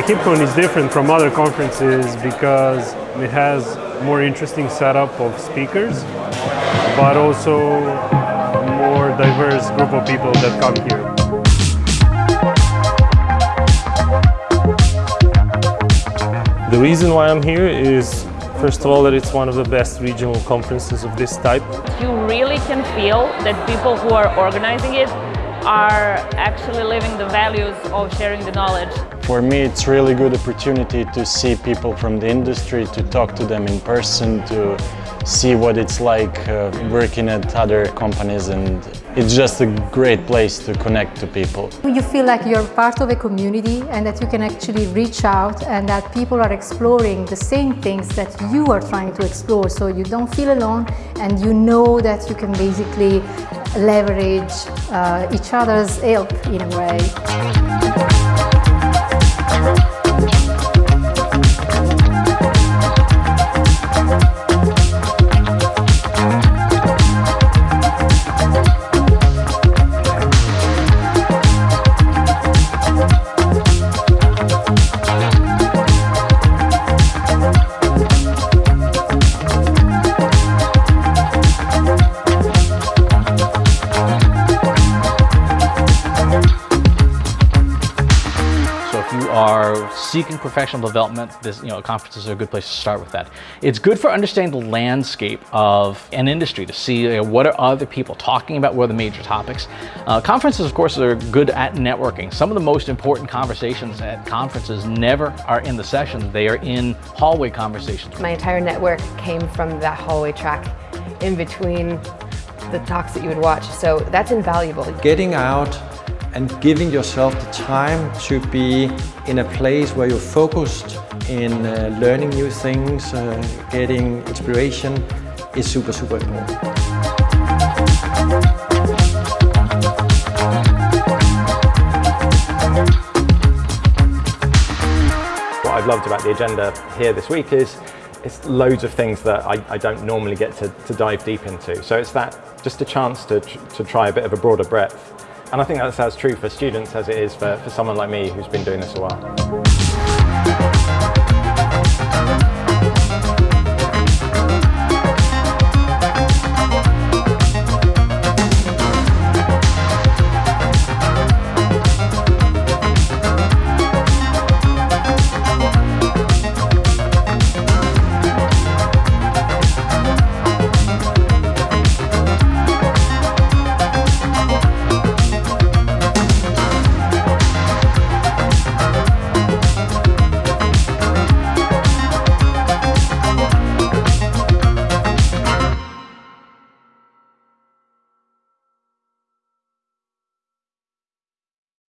KeepCon is different from other conferences because it has more interesting setup of speakers, but also more diverse group of people that come here. The reason why I'm here is First of all, that it's one of the best regional conferences of this type. You really can feel that people who are organizing it are actually living the values of sharing the knowledge. For me, it's really good opportunity to see people from the industry, to talk to them in person, to see what it's like uh, working at other companies and it's just a great place to connect to people. You feel like you're part of a community and that you can actually reach out and that people are exploring the same things that you are trying to explore so you don't feel alone and you know that you can basically leverage uh, each other's help in a way. Are seeking professional development, this, you know, conferences are a good place to start with that. It's good for understanding the landscape of an industry to see you know, what are other people talking about, what are the major topics. Uh, conferences, of course, are good at networking. Some of the most important conversations at conferences never are in the sessions, they are in hallway conversations. My entire network came from that hallway track in between the talks that you would watch, so that's invaluable. Getting out and giving yourself the time to be in a place where you're focused in uh, learning new things, uh, getting inspiration is super, super important. What I've loved about the agenda here this week is it's loads of things that I, I don't normally get to, to, dive deep into. So it's that just a chance to, to try a bit of a broader breadth and I think that's as true for students as it is for, for someone like me who's been doing this a while.